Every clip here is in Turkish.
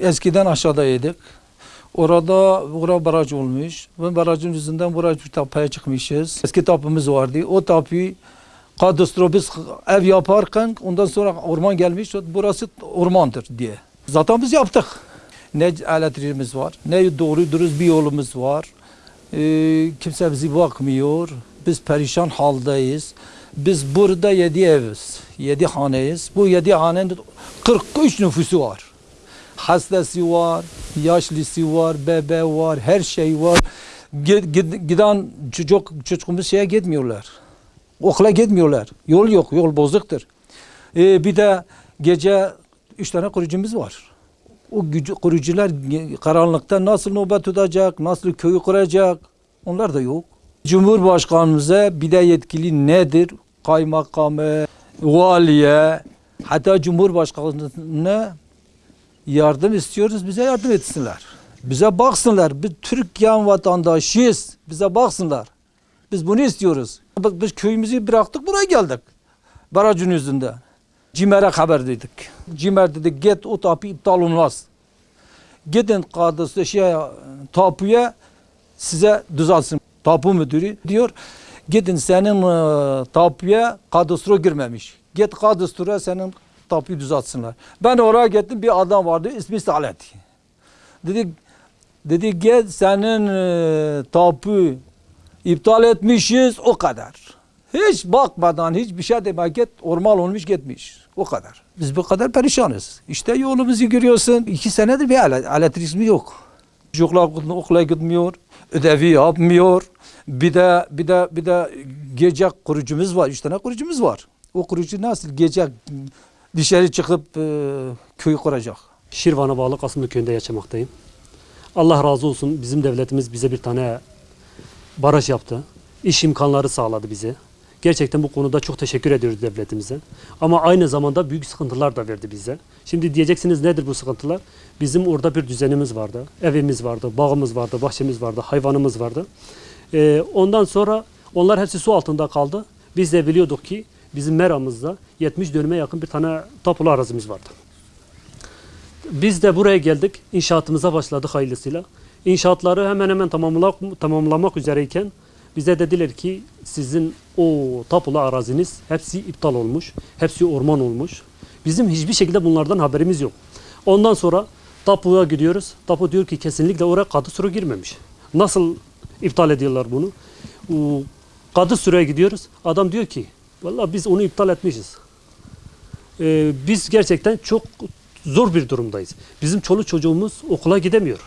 Eskiden aşağıdaydık. Orada bura baraj olmuş. Ve barajın yüzünden buraya bir tapaya çıkmışız. Eski tapımız vardı. O tapıyı kadastro ev yaparken ondan sonra orman gelmiş. Burası ormandır diye. Zaten biz yaptık. Ne elektriğimiz var, ne doğru dürüst bir yolumuz var. Ee, kimse bizi bakmıyor. Biz perişan haldeyiz. Biz burada yedi eviz, yedi haneyiz. Bu yedi hanenin 43 nüfusu var. Hastası var, yaşlısı var, bebe var, her şey var. Gid- gid- Giden çocuk, çocuğumuz şeye gitmiyorlar. Okula gitmiyorlar. Yol yok, yol bozuktur. Ee, bir de gece üç tane kurucumuz var. O gücü, kurucular karanlıkta nasıl nöbet tutacak, nasıl köyü kuracak onlar da yok. Cumhurbaşkanımıza bir de yetkili nedir? Kaymakamı, valiye, hatta Cumhurbaşkanı'na yardım istiyoruz, bize yardım etsinler. Bize baksınlar, biz Türkiye vatandaşıyız, bize baksınlar. Biz bunu istiyoruz. Biz köyümüzü bıraktık, buraya geldik. Barajın yüzünden. Cimer'e haber dedik. Cimer dedi git o tapu iptal olmaz. Gidin kadısı şey tapuya size düzelsin. Tapu müdürü diyor gidin senin e, tapuya kadastro girmemiş. Git kadastroya senin tapuyu düzeltsinler. Ben oraya gittim bir adam vardı ismi Salet. Dedi dedi gel senin e, tapu iptal etmişiz o kadar. Hiç bakmadan hiçbir şey demek git orman olmuş gitmiş. O kadar. Biz bu kadar perişanız. İşte yolumuzu görüyorsun. iki senedir bir ele- elektriğimiz yok. Çocuklar okula gitmiyor. Ödevi yapmıyor. Bir de bir de bir de gece kurucumuz var. Üç tane kurucumuz var. O kurucu nasıl gece dışarı çıkıp e, köy kuracak? Şirvan'a bağlı Kasımlı köyünde yaşamaktayım. Allah razı olsun bizim devletimiz bize bir tane baraj yaptı. İş imkanları sağladı bize. Gerçekten bu konuda çok teşekkür ediyoruz devletimize. Ama aynı zamanda büyük sıkıntılar da verdi bize. Şimdi diyeceksiniz nedir bu sıkıntılar? Bizim orada bir düzenimiz vardı. Evimiz vardı, bağımız vardı, bahçemiz vardı, hayvanımız vardı. Ee, ondan sonra onlar hepsi su altında kaldı. Biz de biliyorduk ki bizim meramızda 70 dönüme yakın bir tane tapulu arazimiz vardı. Biz de buraya geldik. İnşaatımıza başladık hayırlısıyla. İnşaatları hemen hemen tamamlamak, tamamlamak üzereyken bize dediler ki sizin o tapulu araziniz hepsi iptal olmuş. Hepsi orman olmuş. Bizim hiçbir şekilde bunlardan haberimiz yok. Ondan sonra tapuya gidiyoruz. Tapu diyor ki kesinlikle oraya kadı sürü girmemiş. Nasıl iptal ediyorlar bunu? Kadı süreye gidiyoruz. Adam diyor ki vallahi biz onu iptal etmişiz. Ee, biz gerçekten çok zor bir durumdayız. Bizim çoluk çocuğumuz okula gidemiyor.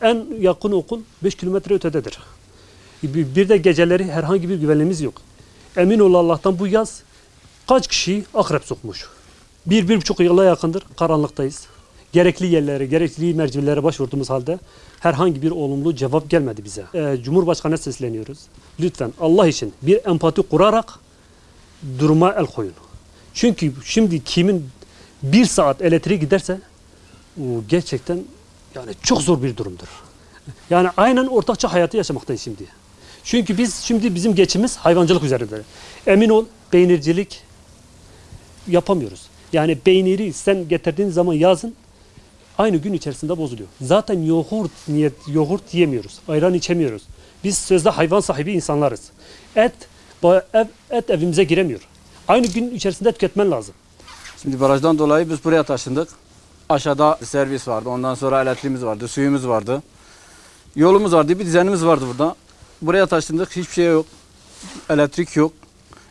En yakın okul 5 kilometre ötededir. Bir de geceleri herhangi bir güvenliğimiz yok. Emin ol Allah'tan bu yaz kaç kişiyi akrep sokmuş. Bir, bir buçuk yıla yakındır karanlıktayız. Gerekli yerlere, gerekli mercilere başvurduğumuz halde herhangi bir olumlu cevap gelmedi bize. Ee, Cumhurbaşkanı'na sesleniyoruz. Lütfen Allah için bir empati kurarak duruma el koyun. Çünkü şimdi kimin bir saat elektriği giderse gerçekten yani çok zor bir durumdur. Yani aynen ortakça hayatı yaşamaktayız şimdi. Çünkü biz şimdi bizim geçimimiz hayvancılık üzerinde. Emin ol peynircilik yapamıyoruz. Yani peyniri sen getirdiğin zaman yazın aynı gün içerisinde bozuluyor. Zaten yoğurt niyet yoğurt yemiyoruz. Ayran içemiyoruz. Biz sözde hayvan sahibi insanlarız. Et ev, et evimize giremiyor. Aynı gün içerisinde tüketmen lazım. Şimdi barajdan dolayı biz buraya taşındık. Aşağıda servis vardı. Ondan sonra elektriğimiz vardı, suyumuz vardı. Yolumuz vardı, bir düzenimiz vardı burada. Buraya taşındık, hiçbir şey yok. Elektrik yok,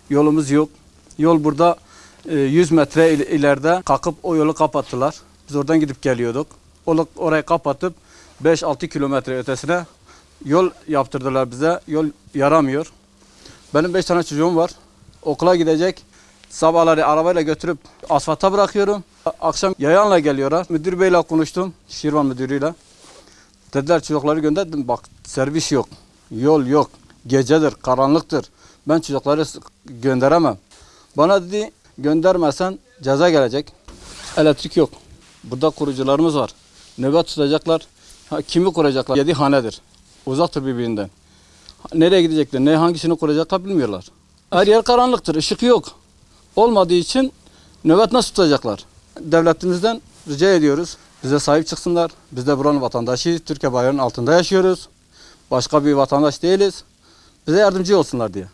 yolumuz yok. Yol burada e, 100 metre il- ileride kalkıp o yolu kapattılar. Biz oradan gidip geliyorduk. Orayı kapatıp 5-6 kilometre ötesine yol yaptırdılar bize. Yol yaramıyor. Benim 5 tane çocuğum var. Okula gidecek. Sabahları arabayla götürüp asfalta bırakıyorum. Akşam yayanla geliyorlar. Müdür beyle konuştum. Şirvan müdürüyle. Dediler çocukları gönderdim. Bak servis yok. Yol yok. Gecedir, karanlıktır. Ben çocukları gönderemem. Bana dedi göndermezsen ceza gelecek. Elektrik yok. Burada kurucularımız var. Nöbet tutacaklar. Ha, kimi kuracaklar? Yedi hanedir. Uzaktır birbirinden. Nereye gidecekler, ne hangisini kuracaklar bilmiyorlar. Her yer karanlıktır, ışık yok. Olmadığı için nöbet nasıl tutacaklar? Devletimizden rica ediyoruz. Bize sahip çıksınlar. Biz de buranın vatandaşıyız. Türkiye bayrağının altında yaşıyoruz. Başka bir vatandaş değiliz. Bize yardımcı olsunlar diye.